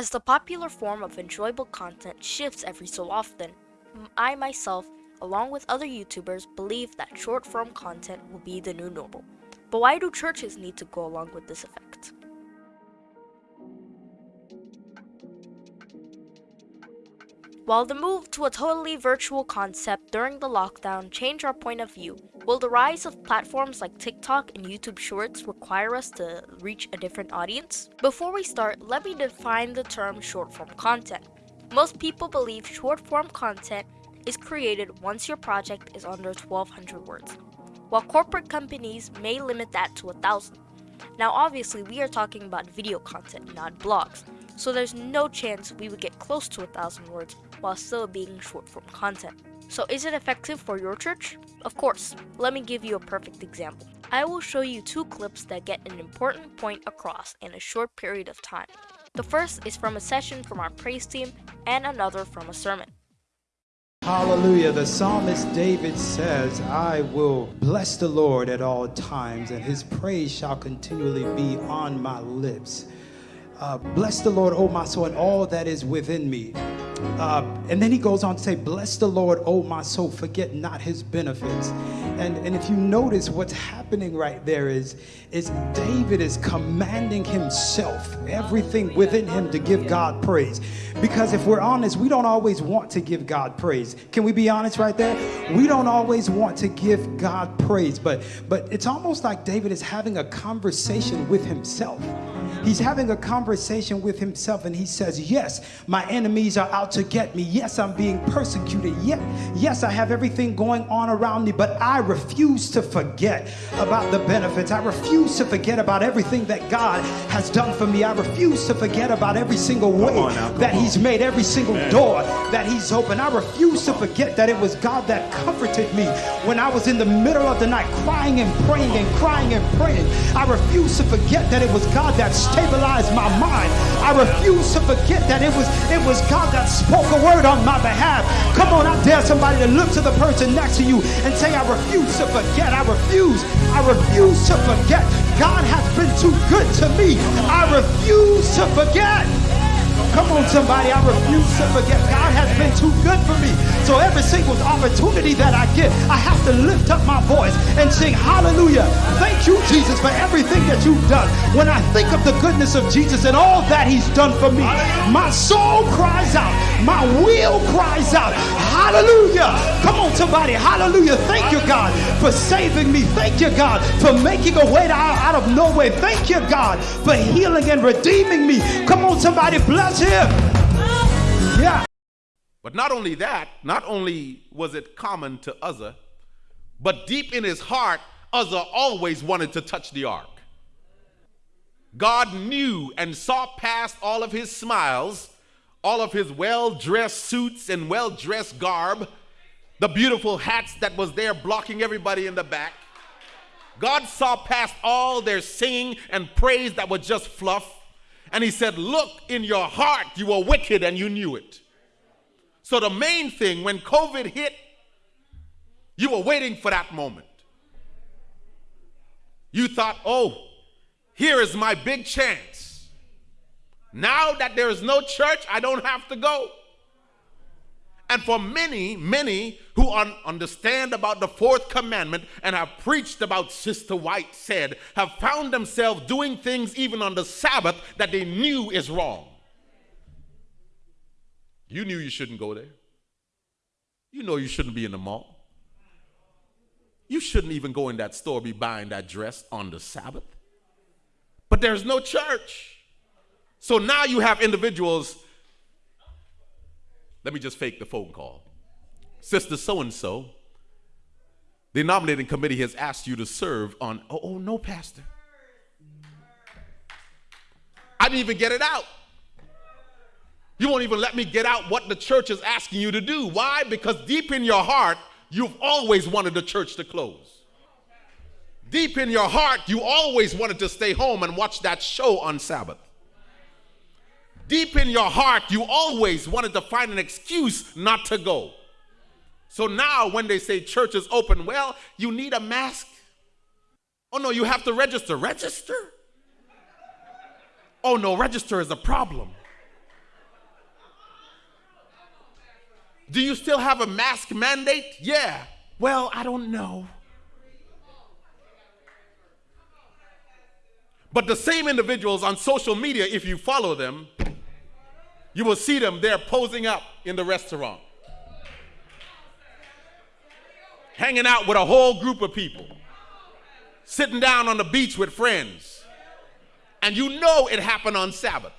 As the popular form of enjoyable content shifts every so often, I myself, along with other YouTubers, believe that short form content will be the new normal. But why do churches need to go along with this effect? While the move to a totally virtual concept during the lockdown changed our point of view, will the rise of platforms like TikTok and YouTube Shorts require us to reach a different audience? Before we start, let me define the term short form content. Most people believe short form content is created once your project is under 1200 words, while corporate companies may limit that to 1000. Now, obviously, we are talking about video content, not blogs, so there's no chance we would get close to 1000 words while still being short form content. So is it effective for your church? Of course. Let me give you a perfect example. I will show you two clips that get an important point across in a short period of time. The first is from a session from our praise team and another from a sermon. Hallelujah. The psalmist David says, I will bless the Lord at all times, and his praise shall continually be on my lips. Uh, bless the Lord, O my soul, and all that is within me. Uh, and then he goes on to say, Bless the Lord, O my soul, forget not his benefits. And, and if you notice what's happening right there is, is David is commanding himself, everything within him to give God praise. Because if we're honest, we don't always want to give God praise. Can we be honest right there? We don't always want to give God praise, but but it's almost like David is having a conversation with himself. He's having a conversation with himself and he says, Yes, my enemies are out to get me. Yes, I'm being persecuted. Yet, yes, I have everything going on around me, but I refuse to forget about the benefits. I refuse to forget about everything that God has done for me. I refuse to forget about every single way now, that on. He's made, every single door that He's opened. I refuse to forget that it was God that comforted me when I was in the middle of the night crying and praying and crying and praying. I refuse to forget that it was God that stabilized my mind. I refuse to forget that it was it was God that spoke a word on my behalf. Come on, I dare somebody to look to the person next to you and say, I refuse to forget. I refuse. I refuse to forget. God has been too good to me. I refuse to forget. Come on, somebody. I refuse to forget. God has been too good for me. So every single opportunity that I get, I have to lift up my voice and sing hallelujah. Thank you, Jesus, for everything that you've done. When I think of the goodness of Jesus and all that he's done for me, my soul cries out. My will cries out. Hallelujah. Come on, somebody. Hallelujah. Thank you, God, for saving me. Thank you, God, for making a way out of no way. Thank you, God, for healing and redeeming me. Come on, somebody. Bless Yeah. But not only that, not only was it common to Uzzah, but deep in his heart, Uzzah always wanted to touch the ark. God knew and saw past all of his smiles, all of his well-dressed suits and well-dressed garb, the beautiful hats that was there blocking everybody in the back. God saw past all their singing and praise that was just fluff. And he said, Look in your heart, you were wicked and you knew it. So, the main thing when COVID hit, you were waiting for that moment. You thought, Oh, here is my big chance. Now that there is no church, I don't have to go. And for many, many who un understand about the fourth commandment and have preached about Sister White said, have found themselves doing things even on the Sabbath that they knew is wrong. You knew you shouldn't go there. You know you shouldn't be in the mall. You shouldn't even go in that store be buying that dress on the Sabbath. But there's no church. So now you have individuals let me just fake the phone call. Sister so and so, the nominating committee has asked you to serve on, oh, oh, no, Pastor. I didn't even get it out. You won't even let me get out what the church is asking you to do. Why? Because deep in your heart, you've always wanted the church to close. Deep in your heart, you always wanted to stay home and watch that show on Sabbath deep in your heart, you always wanted to find an excuse not to go. So now when they say church is open, well, you need a mask. Oh no, you have to register. Register? Oh no, register is a problem. Do you still have a mask mandate? Yeah. Well, I don't know. But the same individuals on social media, if you follow them, you will see them there posing up in the restaurant, hanging out with a whole group of people, sitting down on the beach with friends. And you know it happened on Sabbath.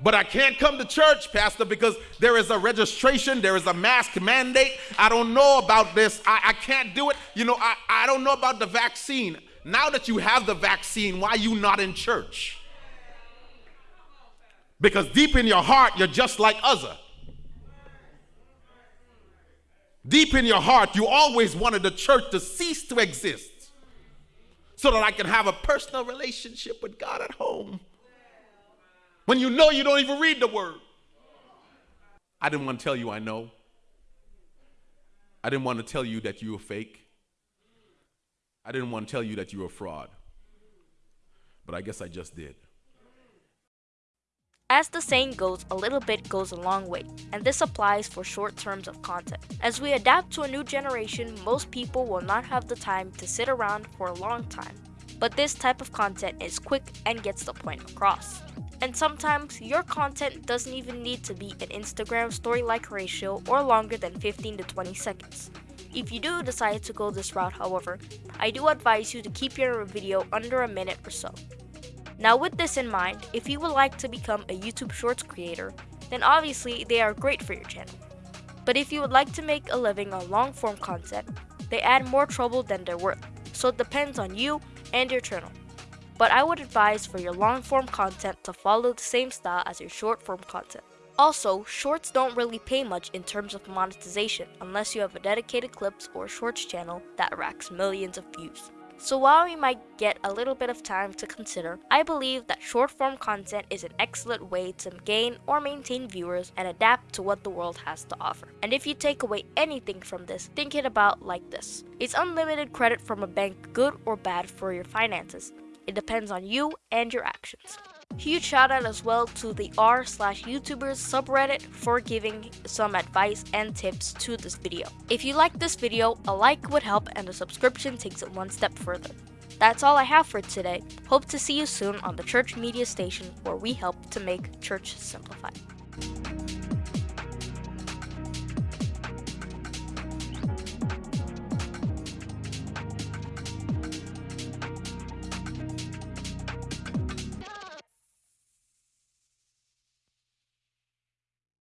But I can't come to church, Pastor, because there is a registration, there is a mask mandate. I don't know about this. I, I can't do it. You know, I, I don't know about the vaccine. Now that you have the vaccine, why are you not in church? Because deep in your heart, you're just like Uzzah. Deep in your heart, you always wanted the church to cease to exist so that I can have a personal relationship with God at home. When you know you don't even read the word. I didn't want to tell you I know. I didn't want to tell you that you were fake. I didn't want to tell you that you were a fraud. But I guess I just did. As the saying goes, a little bit goes a long way, and this applies for short terms of content. As we adapt to a new generation, most people will not have the time to sit around for a long time. But this type of content is quick and gets the point across. And sometimes your content doesn't even need to be an Instagram story like ratio or longer than 15 to 20 seconds. If you do decide to go this route, however, I do advise you to keep your video under a minute or so. Now with this in mind, if you would like to become a YouTube Shorts creator, then obviously they are great for your channel. But if you would like to make a living on long form content, they add more trouble than they're worth, so it depends on you and your channel. But I would advise for your long form content to follow the same style as your short form content. Also, shorts don't really pay much in terms of monetization unless you have a dedicated clips or shorts channel that racks millions of views. So while we might get a little bit of time to consider, I believe that short form content is an excellent way to gain or maintain viewers and adapt to what the world has to offer. And if you take away anything from this, think it about like this. Is unlimited credit from a bank good or bad for your finances? It depends on you and your actions. Huge shout out as well to the r slash YouTubers subreddit for giving some advice and tips to this video. If you like this video, a like would help and a subscription takes it one step further. That's all I have for today. Hope to see you soon on the Church Media Station where we help to make church simplified.